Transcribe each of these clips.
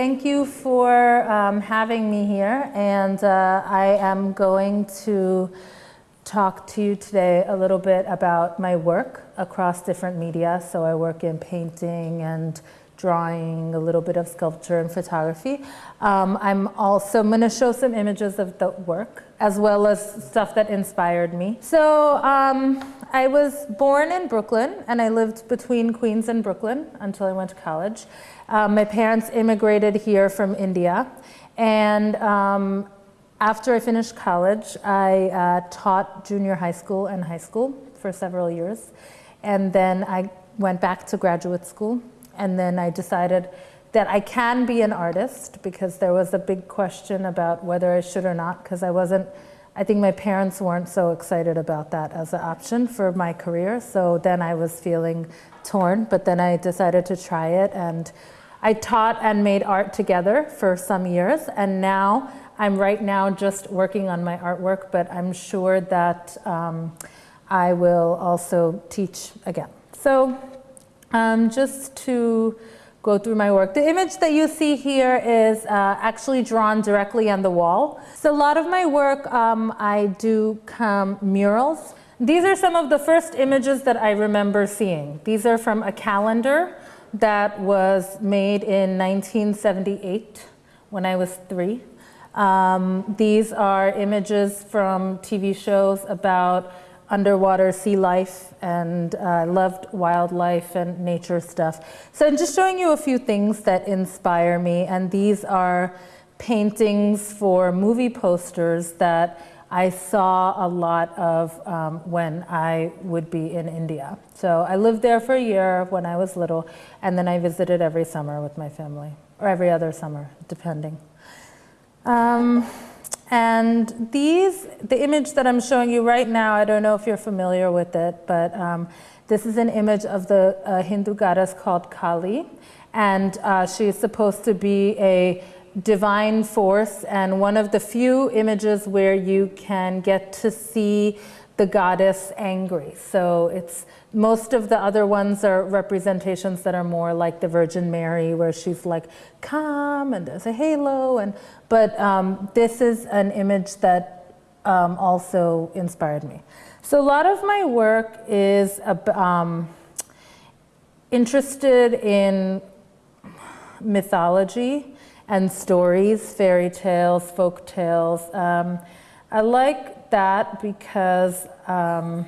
thank you for um, having me here. And uh, I am going to talk to you today a little bit about my work across different media. So I work in painting and drawing, a little bit of sculpture and photography. Um, I'm also going to show some images of the work as well as stuff that inspired me. So um, I was born in Brooklyn and I lived between Queens and Brooklyn until I went to college. Um, my parents immigrated here from India and um, after I finished college, I uh, taught junior high school and high school for several years. And then I went back to graduate school and then I decided that I can be an artist because there was a big question about whether I should or not because I wasn't, I think my parents weren't so excited about that as an option for my career. So then I was feeling torn, but then I decided to try it and I taught and made art together for some years and now I'm right now just working on my artwork, but I'm sure that um, I will also teach again. So um, just to go through my work. The image that you see here is uh, actually drawn directly on the wall. So a lot of my work, um, I do come murals. These are some of the first images that I remember seeing. These are from a calendar that was made in 1978 when I was three. Um, these are images from TV shows about underwater sea life and uh, loved wildlife and nature stuff. So I'm just showing you a few things that inspire me and these are paintings for movie posters that I saw a lot of um, when I would be in India. So I lived there for a year when I was little and then I visited every summer with my family or every other summer depending. Um, and these, the image that I'm showing you right now, I don't know if you're familiar with it, but um, this is an image of the uh, Hindu goddess called Kali. And uh, she's supposed to be a divine force and one of the few images where you can get to see the goddess angry. So it's most of the other ones are representations that are more like the Virgin Mary, where she's like calm and there's a halo. And but um, this is an image that um, also inspired me. So a lot of my work is um, interested in mythology and stories, fairy tales, folk tales. Um, I like that because um,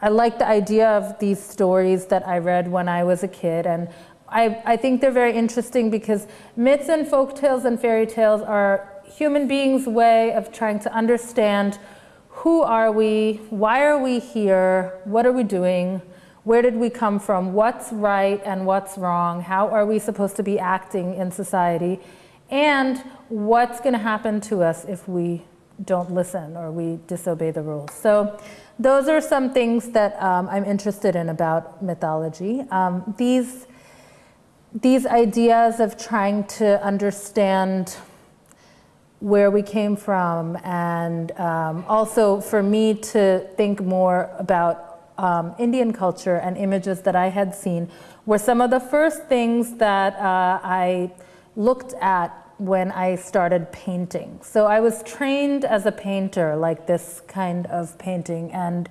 I like the idea of these stories that I read when I was a kid. And I, I think they're very interesting because myths and folk tales and fairy tales are human beings' way of trying to understand who are we, why are we here, what are we doing, where did we come from, what's right and what's wrong, how are we supposed to be acting in society, and what's going to happen to us if we don't listen or we disobey the rules. So those are some things that um, I'm interested in about mythology. Um, these, these ideas of trying to understand where we came from and um, also for me to think more about um, Indian culture and images that I had seen were some of the first things that uh, I looked at when I started painting. So I was trained as a painter, like this kind of painting, and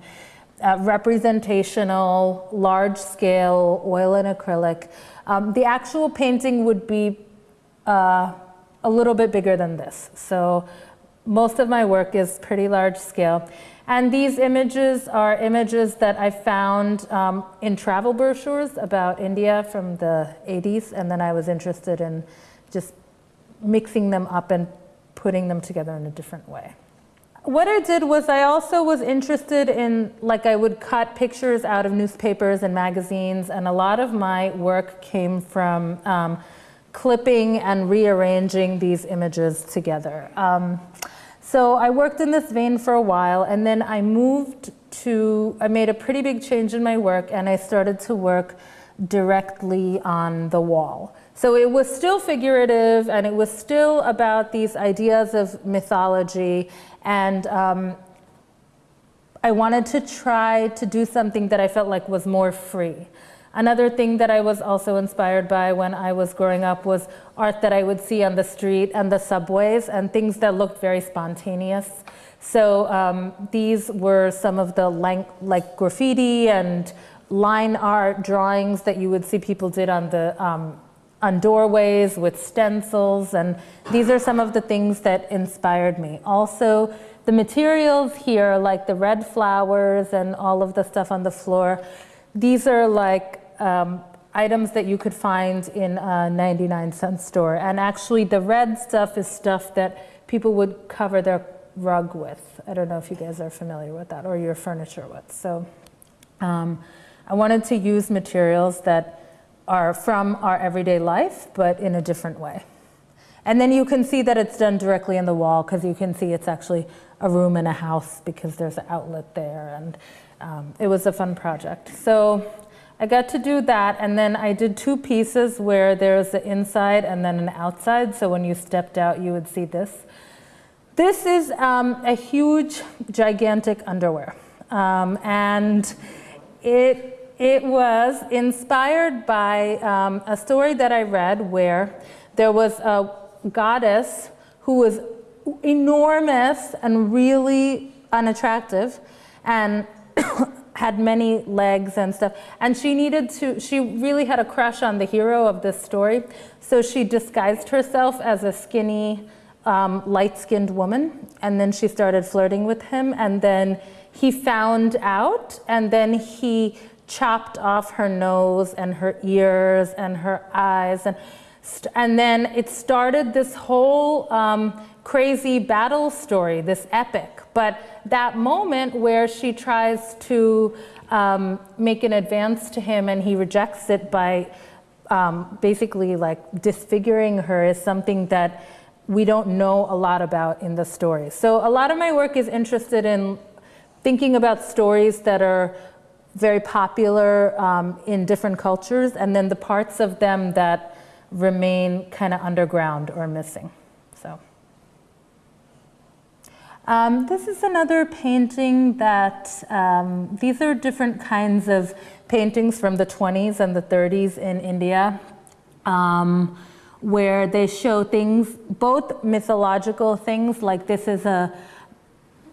uh, representational, large scale, oil and acrylic. Um, the actual painting would be uh, a little bit bigger than this. So most of my work is pretty large scale. And these images are images that I found um, in travel brochures about India from the 80s, and then I was interested in just mixing them up and putting them together in a different way. What I did was I also was interested in, like I would cut pictures out of newspapers and magazines, and a lot of my work came from um, clipping and rearranging these images together. Um, so I worked in this vein for a while, and then I moved to, I made a pretty big change in my work, and I started to work directly on the wall. So it was still figurative and it was still about these ideas of mythology and um, I wanted to try to do something that I felt like was more free. Another thing that I was also inspired by when I was growing up was art that I would see on the street and the subways and things that looked very spontaneous. So um, these were some of the like, graffiti and line art drawings that you would see people did on the um, on doorways with stencils and these are some of the things that inspired me. Also the materials here like the red flowers and all of the stuff on the floor these are like um, items that you could find in a 99 cent store. And actually the red stuff is stuff that people would cover their rug with. I don't know if you guys are familiar with that or your furniture with. So um, I wanted to use materials that are from our everyday life, but in a different way. And then you can see that it's done directly in the wall because you can see it's actually a room in a house because there's an outlet there. And um, it was a fun project. So I got to do that, and then I did two pieces where there's the inside and then an outside. So when you stepped out, you would see this. This is um, a huge, gigantic underwear. Um, and it, it was inspired by um, a story that I read where there was a goddess who was enormous and really unattractive. And had many legs and stuff. And she needed to, she really had a crush on the hero of this story. So she disguised herself as a skinny, um, light-skinned woman. And then she started flirting with him. And then he found out. And then he chopped off her nose and her ears and her eyes. And, and then it started this whole um, crazy battle story, this epic. But that moment where she tries to um, make an advance to him and he rejects it by um, basically like disfiguring her is something that we don't know a lot about in the story. So a lot of my work is interested in thinking about stories that are very popular um, in different cultures and then the parts of them that remain kind of underground or missing. So. Um, this is another painting that, um, these are different kinds of paintings from the 20s and the 30s in India, um, where they show things, both mythological things, like this is a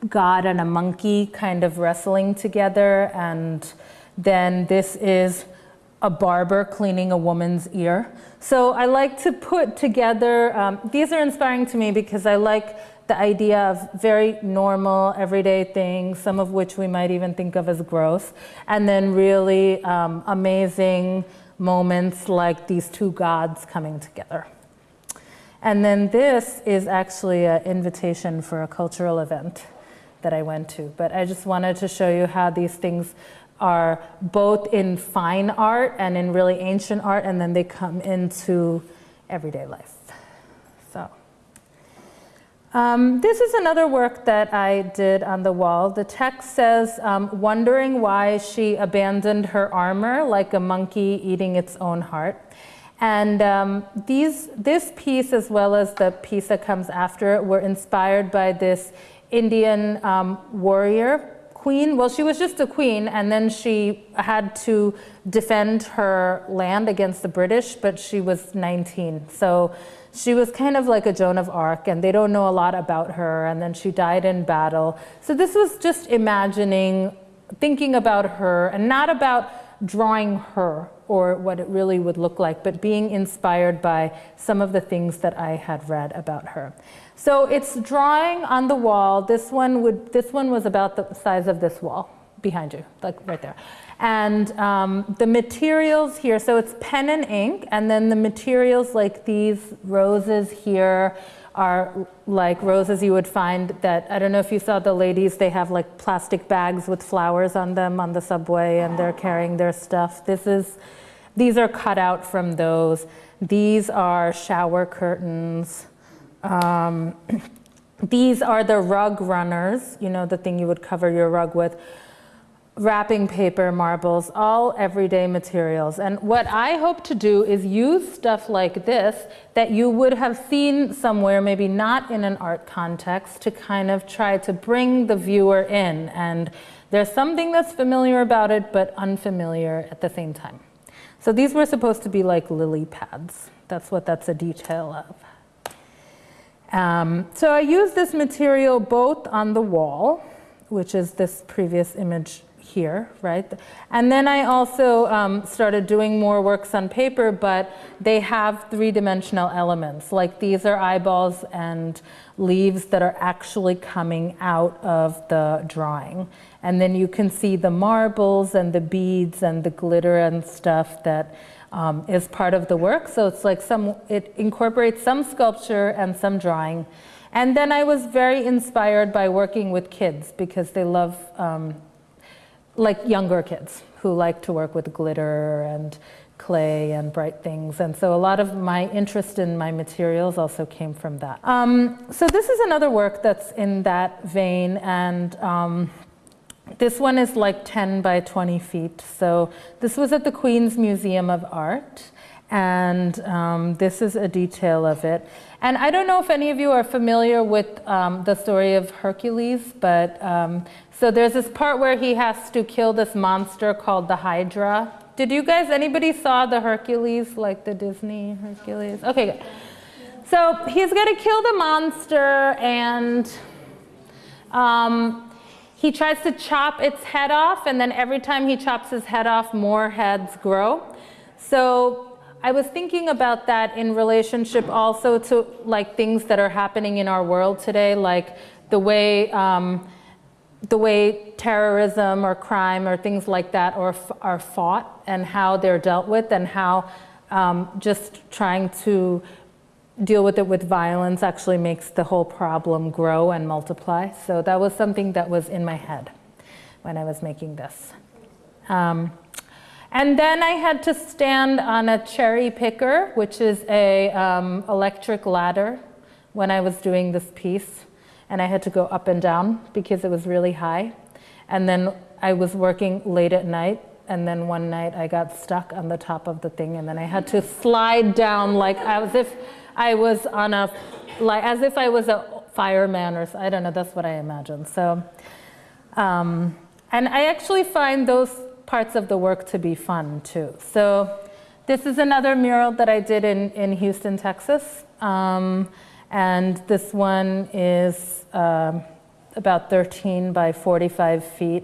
god and a monkey kind of wrestling together, and then this is a barber cleaning a woman's ear. So I like to put together, um, these are inspiring to me because I like the idea of very normal, everyday things, some of which we might even think of as gross, and then really um, amazing moments like these two gods coming together. And then this is actually an invitation for a cultural event that I went to. But I just wanted to show you how these things are both in fine art and in really ancient art, and then they come into everyday life. So. Um, this is another work that I did on the wall. The text says, um, wondering why she abandoned her armor like a monkey eating its own heart. And um, these, this piece, as well as the piece that comes after it, were inspired by this Indian um, warrior queen. Well, she was just a queen, and then she had to defend her land against the British, but she was 19. So she was kind of like a Joan of Arc, and they don't know a lot about her, and then she died in battle. So this was just imagining, thinking about her, and not about drawing her or what it really would look like, but being inspired by some of the things that I had read about her. So it's drawing on the wall. This one would, this one was about the size of this wall behind you, like right there. And um, the materials here, so it's pen and ink, and then the materials like these roses here are like roses you would find that, I don't know if you saw the ladies, they have like plastic bags with flowers on them on the subway and they're carrying their stuff. This is, these are cut out from those. These are shower curtains. Um, these are the rug runners, you know, the thing you would cover your rug with wrapping paper, marbles, all everyday materials. And what I hope to do is use stuff like this that you would have seen somewhere, maybe not in an art context, to kind of try to bring the viewer in. And there's something that's familiar about it, but unfamiliar at the same time. So these were supposed to be like lily pads. That's what that's a detail of. Um, so I used this material both on the wall, which is this previous image here, right? And then I also um, started doing more works on paper, but they have three-dimensional elements. Like these are eyeballs and leaves that are actually coming out of the drawing. And then you can see the marbles and the beads and the glitter and stuff that um, is part of the work. So it's like some, it incorporates some sculpture and some drawing. And then I was very inspired by working with kids because they love, um, like younger kids who like to work with glitter and clay and bright things. And so a lot of my interest in my materials also came from that. Um, so this is another work that's in that vein. And um, this one is like 10 by 20 feet. So this was at the Queens Museum of Art. And um, this is a detail of it. And I don't know if any of you are familiar with um, the story of Hercules, but um, so there's this part where he has to kill this monster called the Hydra. Did you guys, anybody saw the Hercules, like the Disney Hercules? Okay, good. So he's going to kill the monster and um, he tries to chop its head off, and then every time he chops his head off, more heads grow. So I was thinking about that in relationship also to like things that are happening in our world today, like the way um, the way terrorism or crime or things like that are, are fought and how they're dealt with and how um, just trying to deal with it with violence actually makes the whole problem grow and multiply. So that was something that was in my head when I was making this. Um, and then I had to stand on a cherry picker, which is a um, electric ladder when I was doing this piece. And I had to go up and down because it was really high. And then I was working late at night and then one night I got stuck on the top of the thing and then I had to slide down like as if I was on a, like, as if I was a fireman or, I don't know, that's what I imagine. So, um, and I actually find those parts of the work to be fun too. So this is another mural that I did in, in Houston, Texas. Um, and this one is um, about 13 by 45 feet.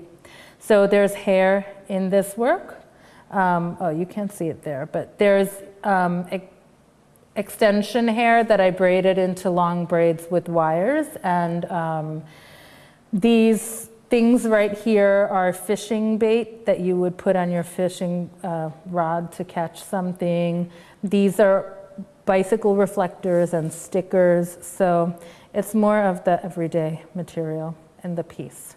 So there's hair in this work. Um, oh, you can't see it there, but there's um, extension hair that I braided into long braids with wires. And um, these things right here are fishing bait that you would put on your fishing uh, rod to catch something. These are bicycle reflectors and stickers. So it's more of the everyday material in the piece.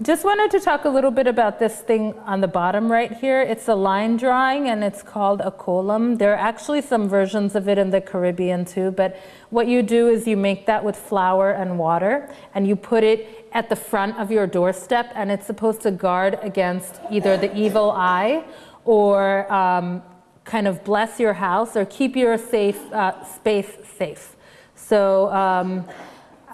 Just wanted to talk a little bit about this thing on the bottom right here. It's a line drawing and it's called a kolam. There are actually some versions of it in the Caribbean too, but what you do is you make that with flour and water and you put it at the front of your doorstep and it's supposed to guard against either the evil eye or um, kind of bless your house or keep your safe uh, space safe. So um,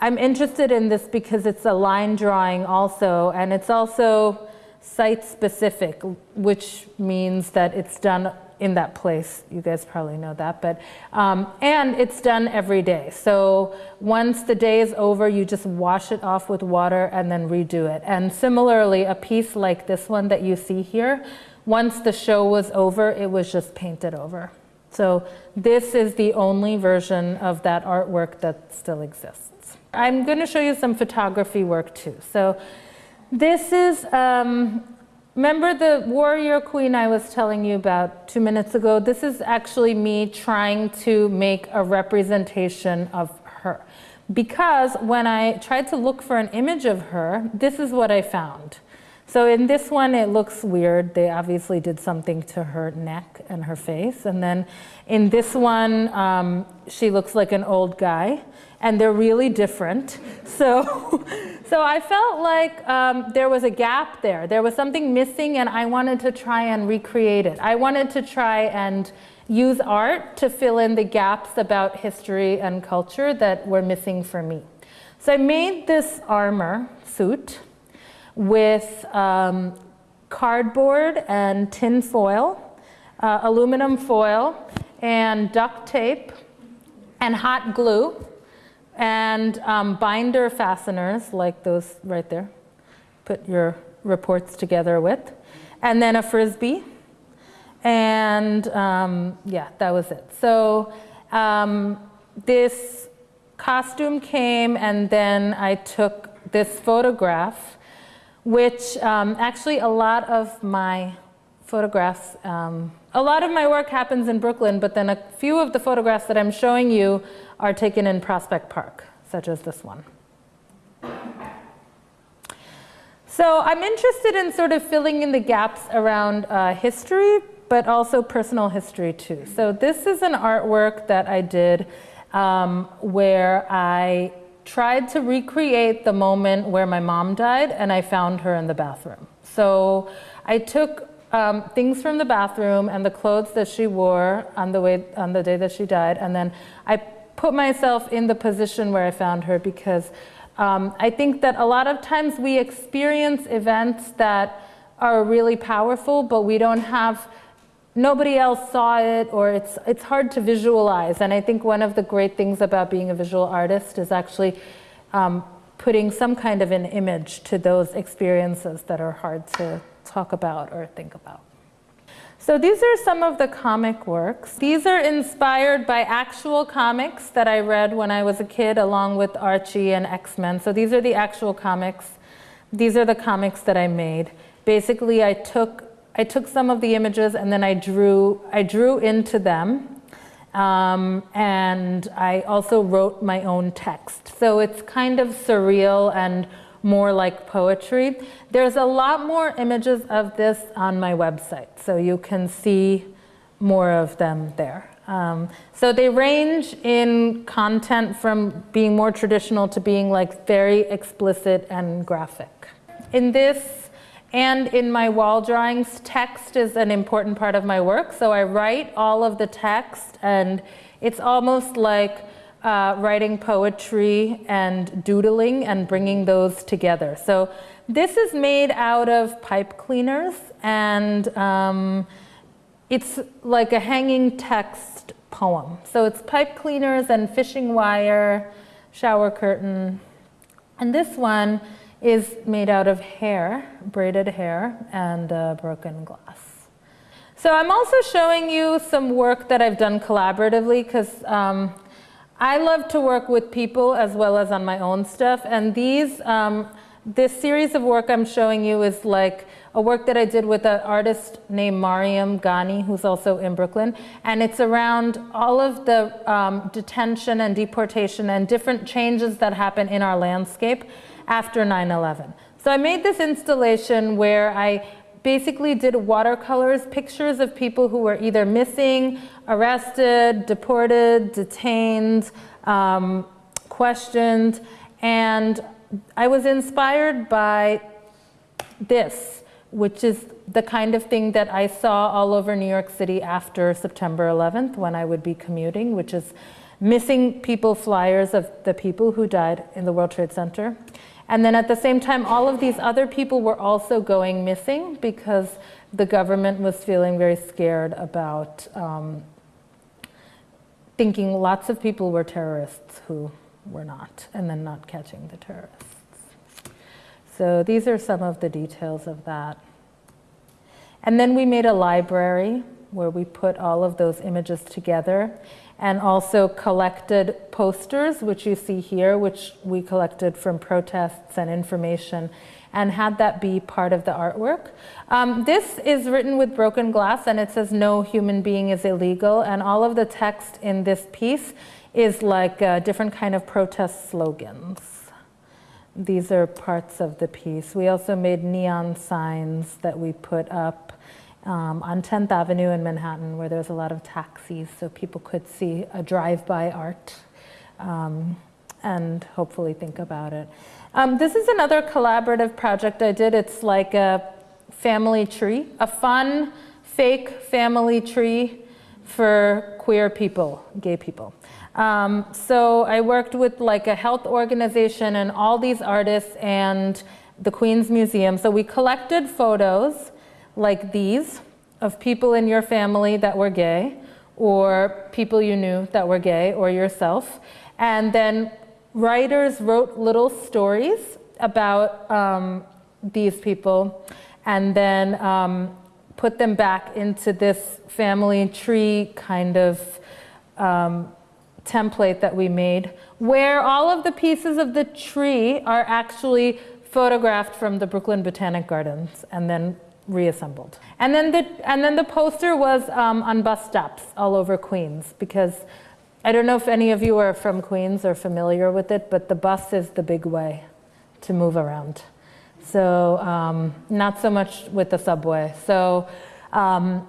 I'm interested in this because it's a line drawing also, and it's also site specific, which means that it's done in that place. You guys probably know that, but um, and it's done every day. So once the day is over, you just wash it off with water and then redo it. And similarly, a piece like this one that you see here, once the show was over, it was just painted over. So this is the only version of that artwork that still exists. I'm going to show you some photography work too. So this is, um, remember the warrior queen I was telling you about two minutes ago? This is actually me trying to make a representation of her. Because when I tried to look for an image of her, this is what I found. So in this one, it looks weird. They obviously did something to her neck and her face. And then in this one, um, she looks like an old guy and they're really different. So, so I felt like um, there was a gap there. There was something missing, and I wanted to try and recreate it. I wanted to try and use art to fill in the gaps about history and culture that were missing for me. So I made this armor suit with um, cardboard and tin foil uh, aluminum foil, and duct tape, and hot glue, and um, binder fasteners like those right there. Put your reports together with, and then a frisbee, and um, yeah, that was it. So um, this costume came, and then I took this photograph, which um, actually a lot of my photographs, um, a lot of my work happens in Brooklyn, but then a few of the photographs that I'm showing you are taken in Prospect Park, such as this one. So I'm interested in sort of filling in the gaps around uh, history, but also personal history too. So this is an artwork that I did um, where I tried to recreate the moment where my mom died and I found her in the bathroom. So I took um, things from the bathroom and the clothes that she wore on the way on the day that she died, and then I put myself in the position where I found her because um, I think that a lot of times we experience events that are really powerful, but we don't have nobody else saw it or it's, it's hard to visualize. And I think one of the great things about being a visual artist is actually um, putting some kind of an image to those experiences that are hard to talk about or think about. So these are some of the comic works. These are inspired by actual comics that I read when I was a kid along with Archie and X-Men. So these are the actual comics. These are the comics that I made. Basically, I took I took some of the images and then I drew, I drew into them. Um, and I also wrote my own text. So it's kind of surreal and more like poetry. There's a lot more images of this on my website, so you can see more of them there. Um, so they range in content from being more traditional to being like very explicit and graphic. In this and in my wall drawings, text is an important part of my work. So I write all of the text, and it's almost like uh, writing poetry and doodling and bringing those together. So this is made out of pipe cleaners, and um, it's like a hanging text poem. So it's pipe cleaners and fishing wire, shower curtain. And this one is made out of hair, braided hair, and uh, broken glass. So I'm also showing you some work that I've done collaboratively because um, I love to work with people as well as on my own stuff. And these, um, this series of work I'm showing you is like a work that I did with an artist named Mariam Ghani, who's also in Brooklyn. And it's around all of the um, detention and deportation and different changes that happen in our landscape after 9-11. So I made this installation where I basically did watercolors, pictures of people who were either missing, arrested, deported, detained, um, questioned, and I was inspired by this, which is the kind of thing that I saw all over New York City after September 11th when I would be commuting, which is missing people flyers of the people who died in the World Trade Center. And then at the same time, all of these other people were also going missing because the government was feeling very scared about um, thinking lots of people were terrorists who were not, and then not catching the terrorists. So these are some of the details of that. And then we made a library where we put all of those images together and also collected posters, which you see here, which we collected from protests and information, and had that be part of the artwork. Um, this is written with broken glass, and it says, no human being is illegal, and all of the text in this piece is like uh, different kind of protest slogans. These are parts of the piece. We also made neon signs that we put up um, on 10th Avenue in Manhattan where there's a lot of taxis so people could see a drive-by art um, and hopefully think about it. Um, this is another collaborative project I did. It's like a family tree, a fun fake family tree for queer people, gay people. Um, so I worked with like a health organization and all these artists and the Queens Museum. So we collected photos like these of people in your family that were gay, or people you knew that were gay, or yourself. And then writers wrote little stories about um, these people and then um, put them back into this family tree kind of um, template that we made, where all of the pieces of the tree are actually photographed from the Brooklyn Botanic Gardens and then reassembled. And then the, and then the poster was um, on bus stops all over Queens because I don't know if any of you are from Queens or familiar with it, but the bus is the big way to move around. So um, not so much with the subway. So um,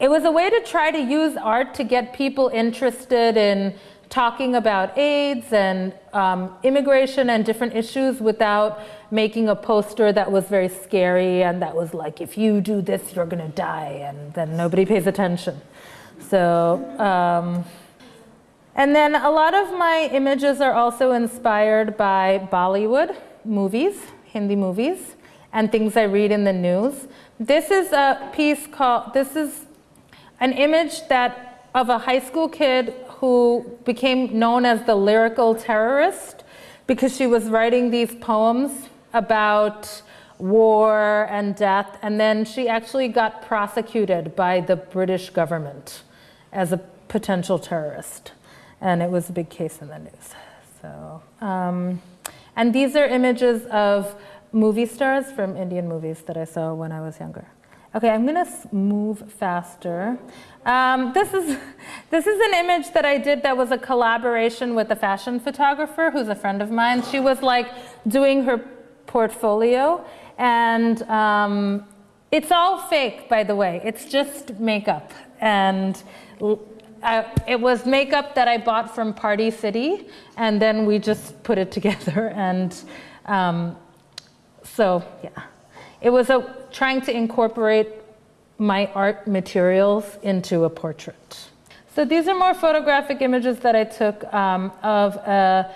it was a way to try to use art to get people interested in talking about AIDS and um, immigration and different issues without making a poster that was very scary and that was like, if you do this, you're going to die, and then nobody pays attention. So, um, and then a lot of my images are also inspired by Bollywood movies, Hindi movies, and things I read in the news. This is a piece called, this is an image that of a high school kid who became known as the lyrical terrorist because she was writing these poems about war and death, and then she actually got prosecuted by the British government as a potential terrorist, and it was a big case in the news. So, um, and these are images of movie stars from Indian movies that I saw when I was younger. Okay, I'm gonna move faster. Um, this, is, this is an image that I did that was a collaboration with a fashion photographer who's a friend of mine. She was like doing her portfolio and um, it's all fake, by the way. It's just makeup. And I, it was makeup that I bought from Party City, and then we just put it together. And um, so, yeah, it was a, trying to incorporate my art materials into a portrait. So these are more photographic images that I took um, of a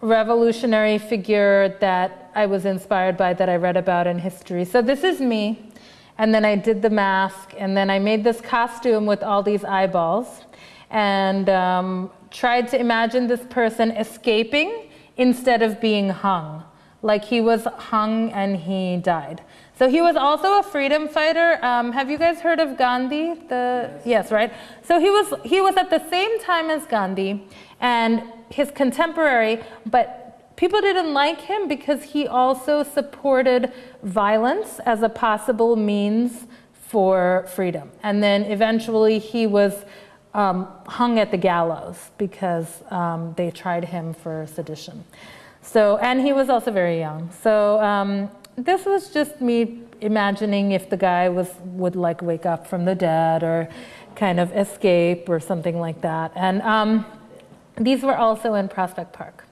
revolutionary figure that I was inspired by that I read about in history. So this is me, and then I did the mask, and then I made this costume with all these eyeballs, and um, tried to imagine this person escaping instead of being hung, like he was hung and he died. So he was also a freedom fighter. Um, have you guys heard of Gandhi? The yes, right. So he was he was at the same time as Gandhi and his contemporary, but people didn't like him because he also supported violence as a possible means for freedom. And then eventually he was um, hung at the gallows because um, they tried him for sedition. So, and he was also very young. So um, this was just me imagining if the guy was would like wake up from the dead or kind of escape or something like that. And um, these were also in Prospect Park.